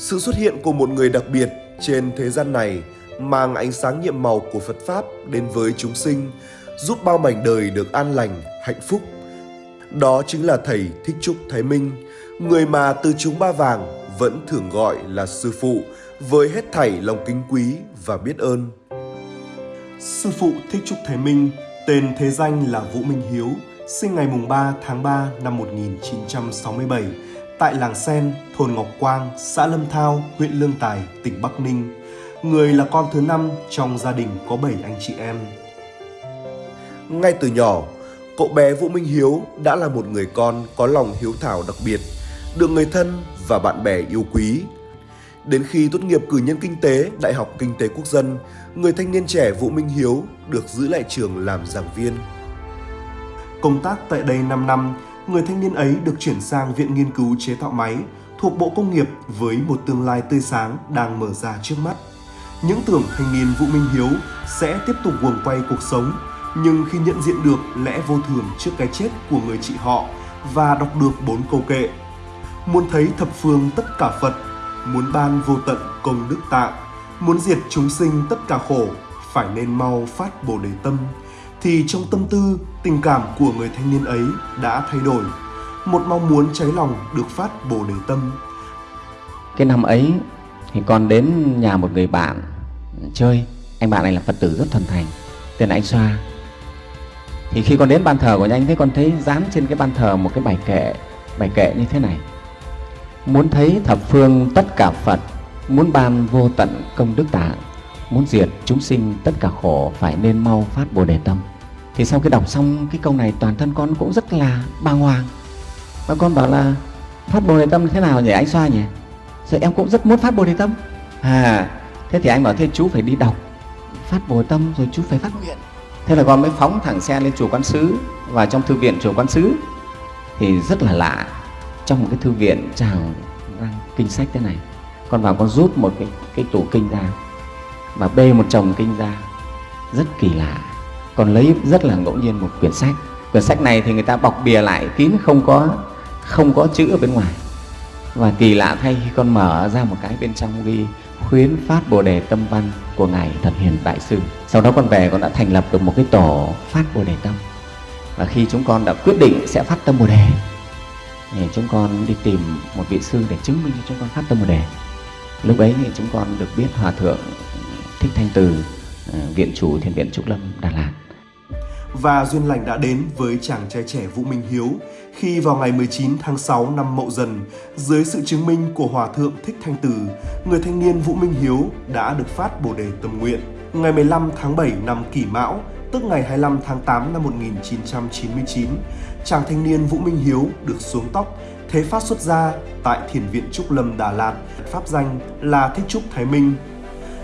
Sự xuất hiện của một người đặc biệt trên thế gian này mang ánh sáng nhiệm màu của Phật Pháp đến với chúng sinh, giúp bao mảnh đời được an lành, hạnh phúc. Đó chính là Thầy Thích Trúc Thái Minh, người mà từ chúng ba vàng vẫn thường gọi là Sư Phụ với hết thảy lòng kính quý và biết ơn. Sư Phụ Thích Trúc Thái Minh, tên thế danh là Vũ Minh Hiếu, sinh ngày 3 tháng 3 năm 1967 tại làng Sen, thôn Ngọc Quang, xã Lâm Thao, huyện Lương Tài, tỉnh Bắc Ninh. Người là con thứ năm trong gia đình có 7 anh chị em. Ngay từ nhỏ, cậu bé Vũ Minh Hiếu đã là một người con có lòng hiếu thảo đặc biệt, được người thân và bạn bè yêu quý. Đến khi tốt nghiệp cử nhân kinh tế Đại học Kinh tế Quốc dân, người thanh niên trẻ Vũ Minh Hiếu được giữ lại trường làm giảng viên. Công tác tại đây 5 năm, người thanh niên ấy được chuyển sang Viện Nghiên cứu Chế tạo Máy thuộc Bộ Công nghiệp với một tương lai tươi sáng đang mở ra trước mắt. Những tưởng thanh niên Vũ Minh Hiếu sẽ tiếp tục guồng quay cuộc sống, nhưng khi nhận diện được lẽ vô thường trước cái chết của người chị họ và đọc được bốn câu kệ Muốn thấy thập phương tất cả Phật, muốn ban vô tận công đức tạng, muốn diệt chúng sinh tất cả khổ, phải nên mau phát Bồ Đề Tâm, thì trong tâm tư, tình cảm của người thanh niên ấy đã thay đổi. Một mong muốn cháy lòng được phát Bồ Đề Tâm. Cái năm ấy thì con đến nhà một người bạn chơi. Anh bạn này là Phật tử rất thuần thành, tên là anh Xoa. Thì khi con đến ban thờ của anh thấy con thấy dán trên cái ban thờ một cái bài kệ, bài kệ như thế này. Muốn thấy thập phương tất cả Phật, muốn ban vô tận công đức tạng, muốn diệt chúng sinh tất cả khổ phải nên mau phát Bồ Đề Tâm thì sau khi đọc xong cái câu này, toàn thân con cũng rất là bàng hoàng. Và con bảo là, phát bồ đề tâm thế nào nhỉ anh xoa nhỉ? Rồi em cũng rất muốn phát bồ đề tâm. À thế thì anh bảo, thế chú phải đi đọc phát bồ đề tâm rồi chú phải phát nguyện. Thế là con mới phóng thẳng xe lên chùa quán sứ và trong thư viện chùa quán sứ thì rất là lạ. Trong một cái thư viện trào răng kinh sách thế này, con vào con rút một cái cái tủ kinh ra và bê một chồng kinh ra. Rất kỳ lạ còn lấy rất là ngẫu nhiên một quyển sách. Quyển sách này thì người ta bọc bìa lại kín, không có không có chữ ở bên ngoài. Và kỳ lạ thay khi con mở ra một cái bên trong ghi, khuyến phát bồ đề tâm văn của ngài thật hiền đại sư. Sau đó con về, con đã thành lập được một cái tổ phát bồ đề tâm. Và khi chúng con đã quyết định sẽ phát tâm bồ đề, thì chúng con đi tìm một vị sư để chứng minh cho chúng con phát tâm bồ đề. Lúc ấy thì chúng con được biết hòa thượng thích thanh từ Ờ, viện chủ thiền viện trúc lâm đà lạt. Và duyên lành đã đến với chàng trai trẻ Vũ Minh Hiếu khi vào ngày 19 tháng 6 năm Mậu Dần, dưới sự chứng minh của Hòa Thượng Thích Thanh Từ, người thanh niên Vũ Minh Hiếu đã được phát Bồ Đề Tâm Nguyện. Ngày 15 tháng 7 năm Kỷ Mão, tức ngày 25 tháng 8 năm 1999, chàng thanh niên Vũ Minh Hiếu được xuống tóc, thế phát xuất gia tại Thiền viện Trúc Lâm Đà Lạt, pháp danh là Thích Trúc Thái Minh,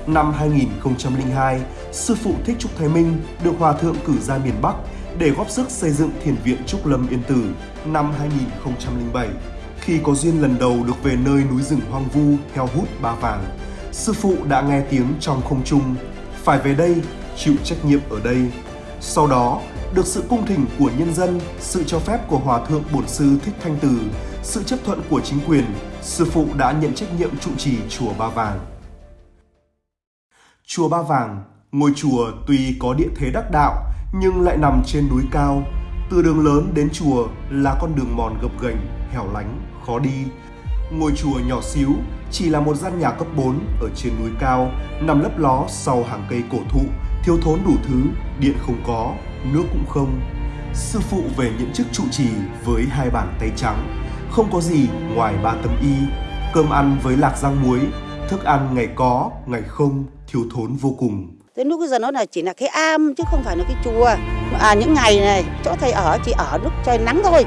Năm 2002, sư phụ Thích Trúc Thái Minh được Hòa Thượng cử ra miền Bắc để góp sức xây dựng thiền viện Trúc Lâm Yên Tử năm 2007. Khi có duyên lần đầu được về nơi núi rừng hoang vu heo hút ba vàng, sư phụ đã nghe tiếng trong không trung, phải về đây, chịu trách nhiệm ở đây. Sau đó, được sự cung thỉnh của nhân dân, sự cho phép của Hòa Thượng Bổn Sư Thích Thanh Từ, sự chấp thuận của chính quyền, sư phụ đã nhận trách nhiệm trụ trì chùa Ba Vàng. Chùa Ba Vàng, ngôi chùa tuy có địa thế đắc đạo nhưng lại nằm trên núi cao. Từ đường lớn đến chùa là con đường mòn gập ghềnh, hẻo lánh, khó đi. Ngôi chùa nhỏ xíu chỉ là một gian nhà cấp 4 ở trên núi cao, nằm lấp ló sau hàng cây cổ thụ, thiếu thốn đủ thứ, điện không có, nước cũng không. Sư phụ về những chức trụ trì với hai bàn tay trắng, không có gì ngoài ba tấm y, cơm ăn với lạc rang muối, thức ăn ngày có, ngày không, thiếu thốn vô cùng. Đến lúc bây giờ nó là chỉ là cái am chứ không phải là cái chùa. À những ngày này chỗ thầy ở chỉ ở lúc trời nắng thôi.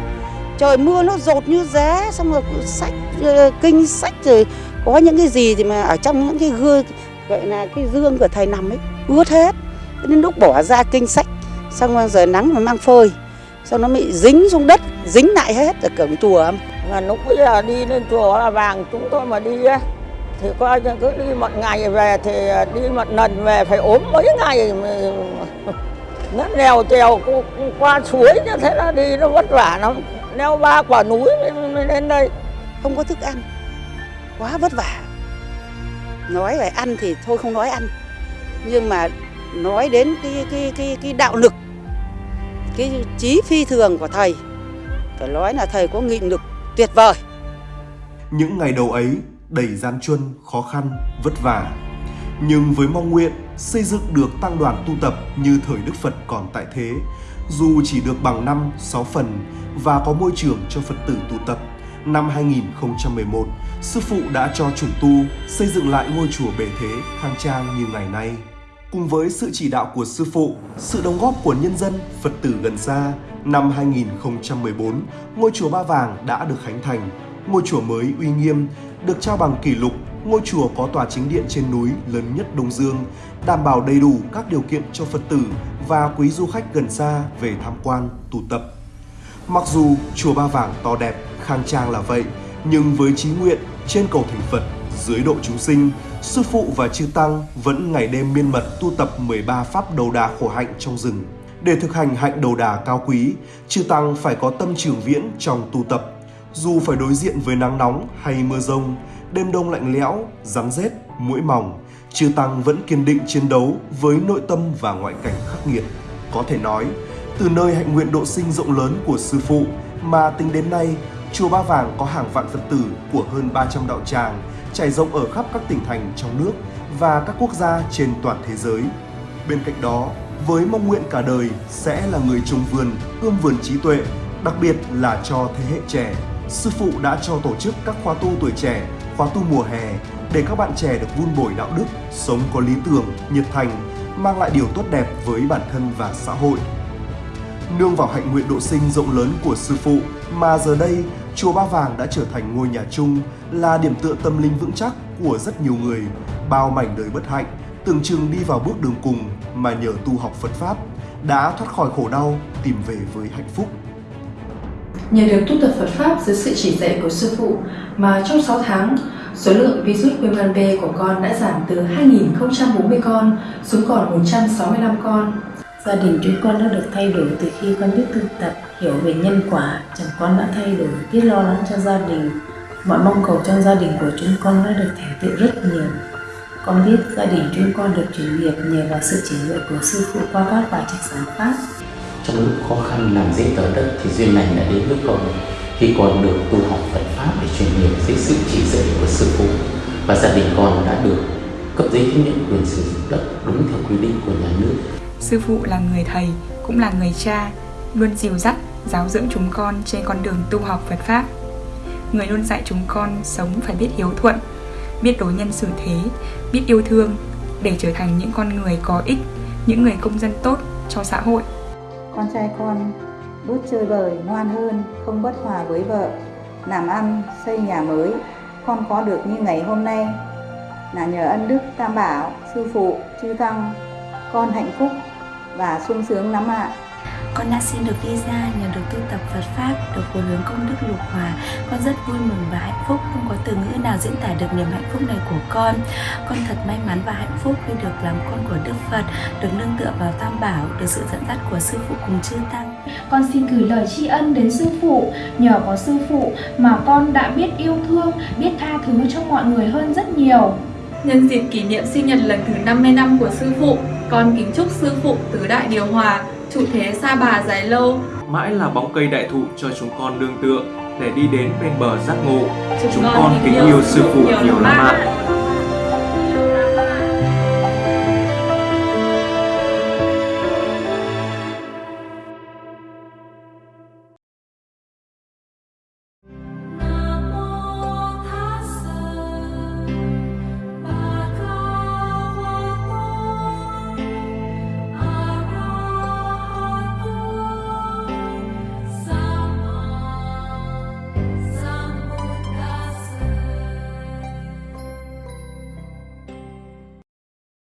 Trời mưa nó rột như giá xong rồi sách ờ, kinh sách rồi có những cái gì thì mà ở trong những cái gương vậy là cái dương của thầy nằm ấy ướt hết. Đến lúc bỏ ra kinh sách xong rồi giờ nắng mà mang phơi xong nó bị dính xuống đất dính lại hết ở cổng chùa và lúc bây giờ đi lên chùa là vàng chúng tôi mà đi thì coi cứ đi một ngày về thì đi một lần về phải ốm mấy ngày nó leo trèo qua suối như thế là đi nó vất vả lắm. Leo ba quả núi mới lên đây. Không có thức ăn. Quá vất vả. Nói về ăn thì thôi không nói ăn. Nhưng mà nói đến cái cái cái cái đạo lực cái trí phi thường của thầy phải nói là thầy có nghị lực tuyệt vời. Những ngày đầu ấy đầy gian truân, khó khăn, vất vả. Nhưng với mong nguyện xây dựng được tăng đoàn tu tập như thời Đức Phật còn tại thế, dù chỉ được bằng 5, 6 phần và có môi trường cho Phật tử tu tập, năm 2011, Sư Phụ đã cho trùng tu xây dựng lại ngôi chùa bề thế khang trang như ngày nay. Cùng với sự chỉ đạo của Sư Phụ, sự đóng góp của nhân dân, Phật tử gần xa, năm 2014, ngôi chùa Ba Vàng đã được khánh thành. Ngôi chùa mới uy nghiêm, được trao bằng kỷ lục, ngôi chùa có tòa chính điện trên núi lớn nhất Đông Dương, đảm bảo đầy đủ các điều kiện cho Phật tử và quý du khách gần xa về tham quan, tụ tập. Mặc dù chùa Ba Vàng to đẹp, khang trang là vậy, nhưng với chí nguyện trên cầu thành Phật, dưới độ chúng sinh, sư phụ và chư tăng vẫn ngày đêm miên mật tu tập 13 pháp đầu đà khổ hạnh trong rừng. Để thực hành hạnh đầu đà cao quý, chư tăng phải có tâm trường viễn trong tu tập. Dù phải đối diện với nắng nóng hay mưa rông, đêm đông lạnh lẽo, rắn rết, mũi mỏng, chư tăng vẫn kiên định chiến đấu với nội tâm và ngoại cảnh khắc nghiệt. Có thể nói, từ nơi hạnh nguyện độ sinh rộng lớn của sư phụ mà tính đến nay, chùa Ba Vàng có hàng vạn Phật tử của hơn 300 đạo tràng trải rộng ở khắp các tỉnh thành trong nước và các quốc gia trên toàn thế giới. Bên cạnh đó, với mong nguyện cả đời sẽ là người trồng vườn, ươm vườn trí tuệ, đặc biệt là cho thế hệ trẻ. Sư phụ đã cho tổ chức các khóa tu tuổi trẻ, khóa tu mùa hè để các bạn trẻ được vun bồi đạo đức, sống có lý tưởng, nhiệt thành, mang lại điều tốt đẹp với bản thân và xã hội. Nương vào hạnh nguyện độ sinh rộng lớn của sư phụ mà giờ đây chùa Ba Vàng đã trở thành ngôi nhà chung là điểm tựa tâm linh vững chắc của rất nhiều người, bao mảnh đời bất hạnh, tưởng chừng đi vào bước đường cùng mà nhờ tu học Phật Pháp đã thoát khỏi khổ đau, tìm về với hạnh phúc. Nhờ được tu tập Phật Pháp dưới sự chỉ dạy của Sư Phụ mà trong 6 tháng, số lượng virus viêm gan B của con đã giảm từ 2.040 con xuống còn 165 con. Gia đình chúng con đã được thay đổi từ khi con biết tu tập, hiểu về nhân quả, chẳng con đã thay đổi, biết lo lắng cho gia đình. Mọi mong cầu trong gia đình của chúng con đã được thành tựu rất nhiều. Con biết gia đình chúng con được chuyển nghiệp nhờ vào sự chỉ dạy của sư phụ qua các bài trạch giảng pháp trong lúc khó khăn làm giấy tờ đất thì duyên lành đã đến với con khi con được tu học Phật pháp để truyền nghiệp dưới sự chỉ dạy của sư phụ và gia đình con đã được cấp giấy chứng nhận quyền sử dụng đất đúng theo quy định của nhà nước Sư phụ là người thầy, cũng là người cha, luôn dìu dắt, giáo dưỡng chúng con trên con đường tu học Phật Pháp. Người luôn dạy chúng con sống phải biết hiếu thuận, biết đối nhân xử thế, biết yêu thương để trở thành những con người có ích, những người công dân tốt cho xã hội. Con trai con bớt chơi bời, ngoan hơn, không bất hòa với vợ, làm ăn, xây nhà mới. Con có được như ngày hôm nay là nhờ ân đức Tam Bảo, Sư Phụ, Chư Tăng. Con hạnh phúc và sung sướng lắm ạ. Con đã xin được visa nhờ được tu tập Phật Pháp, được hồi hướng công đức lục hòa. Con rất vui mừng và hạnh phúc, không có từ ngữ nào diễn tả được niềm hạnh phúc này của con. Con thật may mắn và hạnh phúc khi được làm con của Đức Phật, được nương tựa vào Tam Bảo, được sự dẫn dắt của Sư Phụ cùng chư Tăng. Con xin gửi lời tri ân đến sư phụ, nhờ có sư phụ mà con đã biết yêu thương, biết tha thứ cho mọi người hơn rất nhiều. Nhân dịp kỷ niệm sinh nhật lần thứ 50 năm của sư phụ, con kính chúc sư phụ tứ đại điều hòa, trụ thế xa bà dài lâu. Mãi là bóng cây đại thụ cho chúng con đương tựa để đi đến bên bờ giác ngộ. Chúng Chúng con kính yêu sư phụ nhiều lắm ạ.